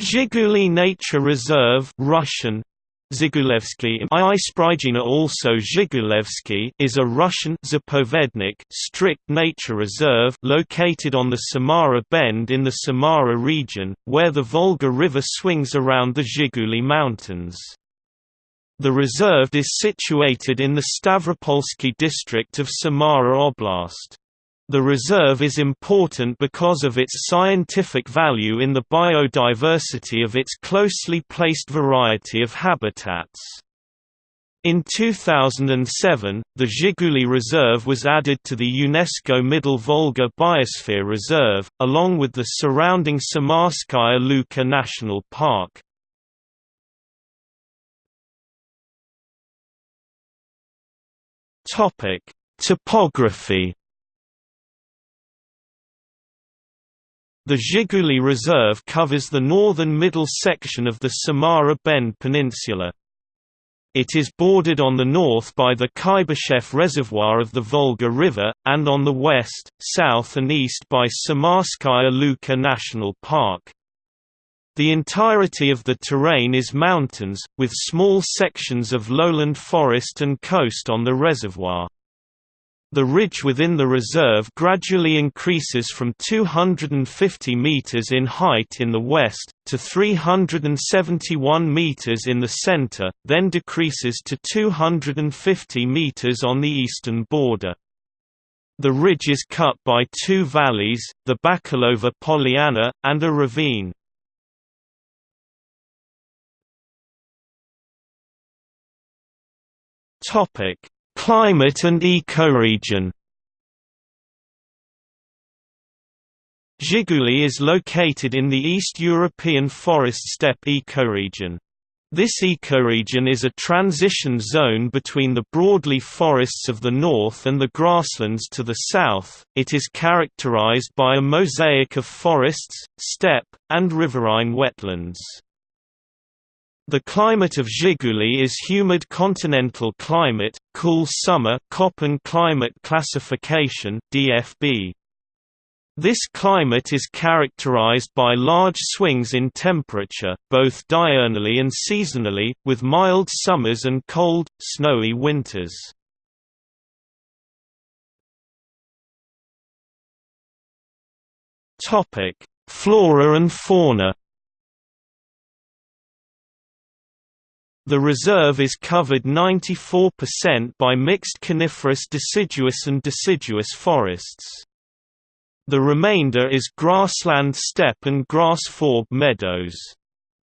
Zhiguli Nature Reserve Russian also is a Russian zapovednik strict nature reserve located on the Samara Bend in the Samara region, where the Volga River swings around the Zhiguli Mountains. The reserve is situated in the Stavropolsky district of Samara Oblast. The reserve is important because of its scientific value in the biodiversity of its closely placed variety of habitats. In 2007, the Zhiguli Reserve was added to the UNESCO Middle Volga Biosphere Reserve, along with the surrounding Samarskaya Luka National Park. Topography The Zhiguli Reserve covers the northern middle section of the Samara Bend Peninsula. It is bordered on the north by the Kuibyshev Reservoir of the Volga River, and on the west, south and east by Samarskaya Luka National Park. The entirety of the terrain is mountains, with small sections of lowland forest and coast on the reservoir. The ridge within the reserve gradually increases from 250 meters in height in the west, to 371 meters in the center, then decreases to 250 meters on the eastern border. The ridge is cut by two valleys, the Bakhilova Polyana, and a ravine. Topic Climate and ecoregion Zhiguli is located in the East European forest steppe ecoregion. This ecoregion is a transition zone between the broadleaf forests of the north and the grasslands to the south. It is characterized by a mosaic of forests, steppe, and riverine wetlands. The climate of Zhiguli is humid continental climate, cool summer Köppen climate classification DFB. This climate is characterized by large swings in temperature, both diurnally and seasonally, with mild summers and cold, snowy winters. Flora and fauna The reserve is covered 94% by mixed coniferous deciduous and deciduous forests. The remainder is grassland steppe and grass-forb meadows.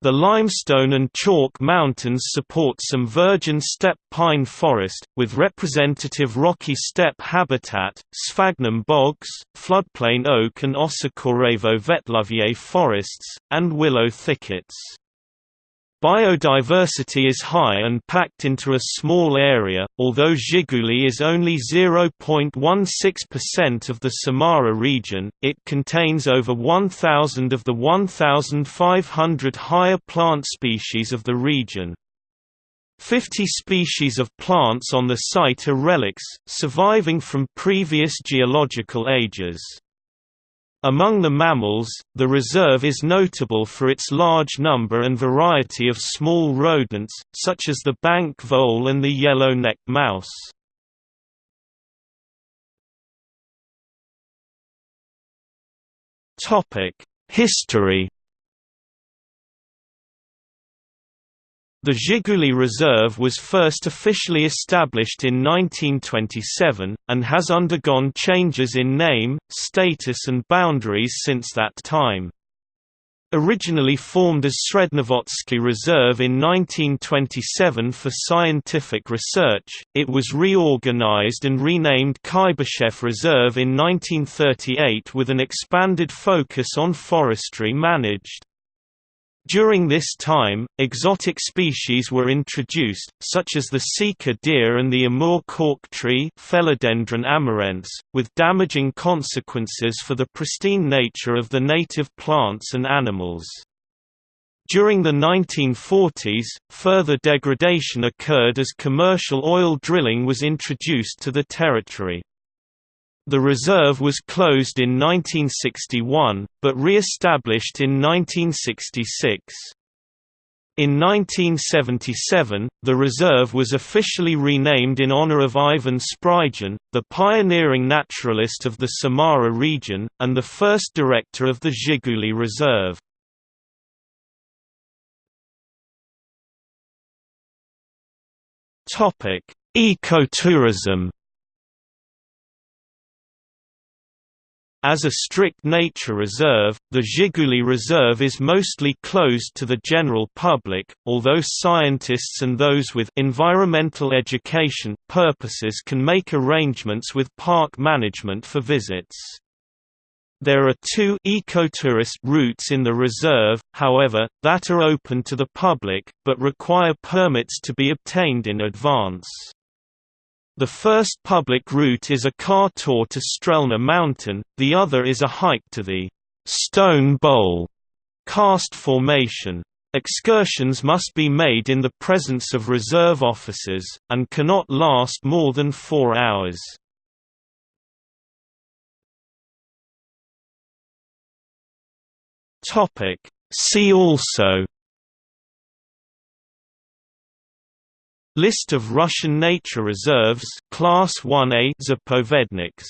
The limestone and chalk mountains support some virgin steppe pine forest, with representative rocky steppe habitat, sphagnum bogs, floodplain oak and Osikorevo vetluvier forests, and willow thickets. Biodiversity is high and packed into a small area, although Zhiguli is only 0.16% of the Samara region, it contains over 1,000 of the 1,500 higher plant species of the region. 50 species of plants on the site are relics, surviving from previous geological ages. Among the mammals, the reserve is notable for its large number and variety of small rodents, such as the bank vole and the yellow-necked mouse. History The Zhiguli Reserve was first officially established in 1927, and has undergone changes in name, status and boundaries since that time. Originally formed as Srednevolzhsky Reserve in 1927 for scientific research, it was reorganized and renamed Kuibyshev Reserve in 1938 with an expanded focus on forestry managed. During this time, exotic species were introduced, such as the sika deer and the Amur cork tree with damaging consequences for the pristine nature of the native plants and animals. During the 1940s, further degradation occurred as commercial oil drilling was introduced to the territory. The reserve was closed in 1961, but re-established in 1966. In 1977, the reserve was officially renamed in honor of Ivan Sprygin, the pioneering naturalist of the Samara region, and the first director of the Zhiguli Reserve. Ecotourism As a strict nature reserve, the Zhiguli Reserve is mostly closed to the general public, although scientists and those with environmental education purposes can make arrangements with park management for visits. There are two ecotourist routes in the reserve, however, that are open to the public, but require permits to be obtained in advance. The first public route is a car tour to Strelna Mountain, the other is a hike to the Stone Bowl karst formation. Excursions must be made in the presence of reserve officers, and cannot last more than four hours. See also List of Russian nature reserves Class 1A Zapovedniks